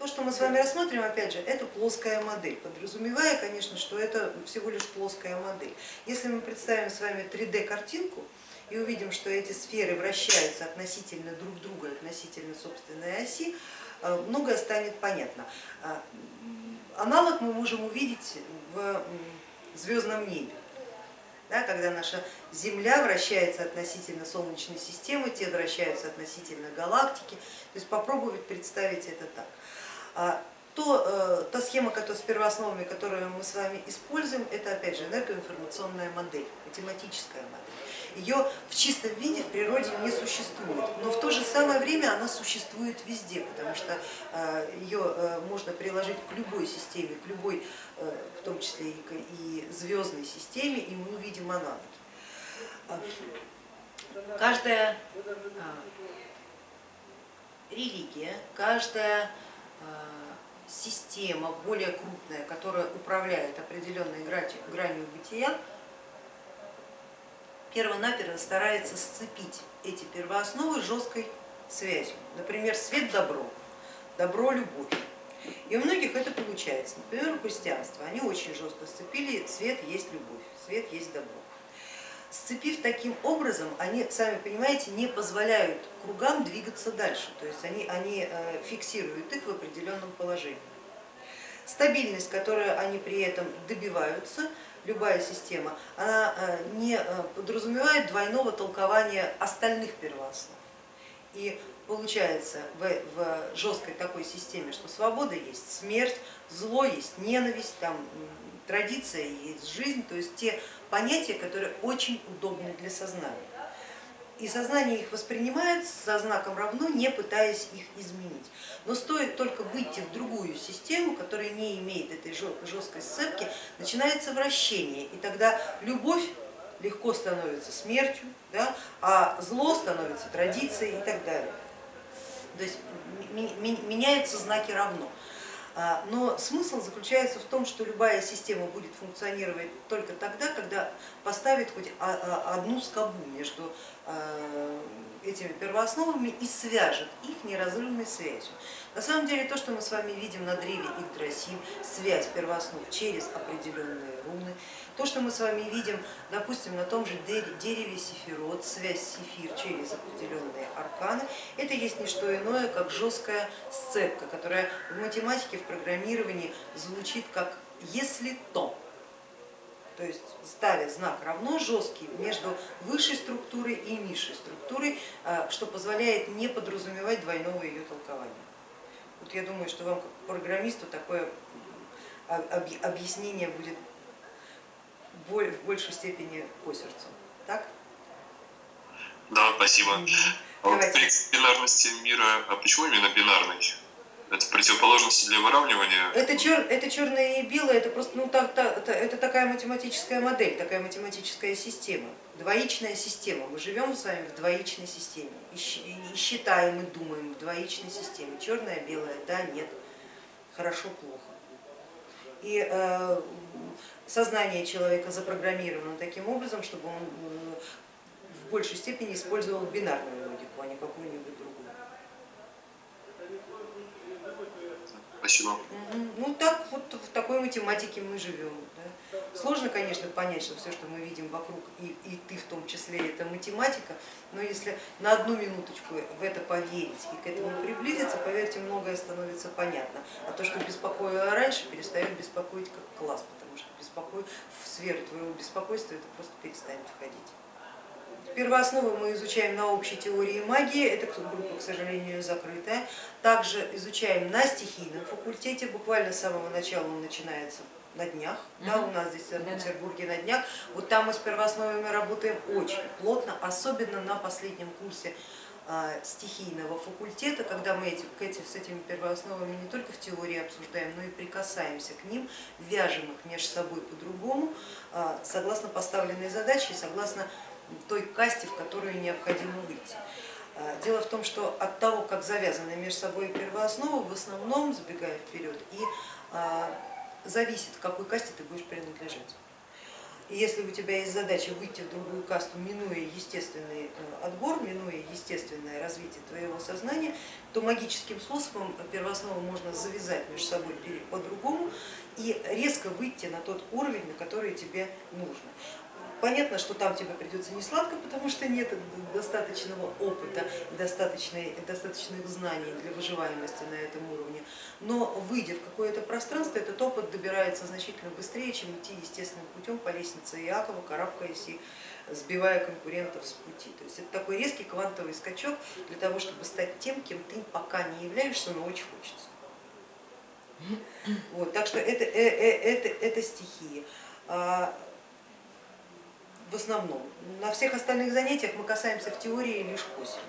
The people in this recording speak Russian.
То, что мы с вами рассмотрим, опять же, это плоская модель, подразумевая, конечно, что это всего лишь плоская модель. Если мы представим с вами 3D картинку и увидим, что эти сферы вращаются относительно друг друга, относительно собственной оси, э, многое станет понятно. Э, аналог мы можем увидеть в звездном небе. Да, когда наша Земля вращается относительно Солнечной системы, те вращаются относительно галактики, то есть попробовать представить это так. А то, э, та схема с первоосновами, которую мы с вами используем, это опять же энергоинформационная модель, математическая модель. Ее в чистом виде в природе не существует, но в то же самое время она существует везде, потому что э, ее э, можно приложить к любой системе, к любой, в том числе и звездной системе, и мы увидим аналоги. Каждая религия, каждая система более крупная, которая управляет определенной гранью бытия, перво-наперво старается сцепить эти первоосновы жесткой связью. Например, свет-добро, добро-любовь. И у многих это получается. Например, у христианства они очень жестко сцепили свет есть любовь, свет есть добро. Сцепив таким образом, они, сами понимаете, не позволяют кругам двигаться дальше, то есть они, они э, фиксируют их в определенном положении. Стабильность, которую они при этом добиваются, любая система, она э, не э, подразумевает двойного толкования остальных первооснов. И получается в, в жесткой такой системе, что свобода есть смерть, зло есть ненависть, там, традиция есть жизнь, то есть те понятия, которые очень удобны для сознания. И сознание их воспринимает со знаком равно, не пытаясь их изменить. Но стоит только выйти в другую систему, которая не имеет этой жесткой сцепки, начинается вращение, и тогда любовь легко становится смертью, да, а зло становится традицией и так далее. То есть меняются знаки равно. А, но смысл заключается в том, что любая система будет функционировать только тогда, когда поставит хоть одну скобу между а, этими первоосновами и свяжет их неразрывной связью. На самом деле то, что мы с вами видим на древе Игдрасиль, связь первооснов через определенные руны, то, что мы с вами видим, допустим, на том же дереве Сефирот, связь Сефир через определенные арканы, это есть не что иное, как жесткая сцепка, которая в математике, в программировании звучит как «если то». То есть ставя знак равно жесткий между высшей структурой и низшей структурой, а, что позволяет не подразумевать двойного ее толкования. Вот я думаю, что вам как программисту такое объяснение будет в большей степени по сердцу. Так? Да, спасибо. А вот принцип бинарности мира, а почему именно бинарный? Это противоположности для выравнивания? Это, чер, это черное и белое, это просто ну, так, так, это такая математическая модель, такая математическая система, двоичная система. Мы живем с вами в двоичной системе и считаем и думаем в двоичной системе. Черное, белое, да, нет, хорошо, плохо. И э, сознание человека запрограммировано таким образом, чтобы он э, в большей степени использовал бинарную логику, а не какую-нибудь другую. Спасибо. Ну так вот в такой математике мы живем. Да. Сложно, конечно, понять, что все, что мы видим вокруг, и, и ты в том числе, это математика, но если на одну минуточку в это поверить и к этому приблизиться, поверьте, многое становится понятно. А то, что беспокоило раньше, перестает беспокоить как класс, потому что беспокой... в сферу твоего беспокойства это просто перестанет входить. Первоосновы мы изучаем на общей теории магии, эта группа, к сожалению, закрытая. Также изучаем на стихийном факультете, буквально с самого начала он начинается на днях, да, у нас здесь в Петербурге на днях. Вот там мы с первоосновами работаем очень плотно, особенно на последнем курсе а, стихийного факультета, когда мы эти, эти, с этими первоосновами не только в теории обсуждаем, но и прикасаемся к ним, вяжем их между собой по-другому, а, согласно поставленной задаче и согласно той касте, в которую необходимо выйти. А, дело в том, что от того, как завязаны между собой первоосновы, в основном, забегая вперед, и а, зависит, к какой касте ты будешь принадлежать. И если у тебя есть задача выйти в другую касту, минуя естественный э, отбор, минуя естественное развитие твоего сознания, то магическим способом первооснову можно завязать между собой по-другому и резко выйти на тот уровень, на который тебе нужно. Понятно, что там тебе придется не сладко, потому что нет достаточного опыта и достаточных знаний для выживаемости на этом уровне, но выйдя в какое-то пространство, этот опыт добирается значительно быстрее, чем идти естественным путем по лестнице Иакова, карабкаясь и сбивая конкурентов с пути. То есть это такой резкий квантовый скачок для того, чтобы стать тем, кем ты пока не являешься, но очень хочется. Вот, так что это, это, э, это, это стихии. В основном. На всех остальных занятиях мы касаемся в теории лишь косвенно.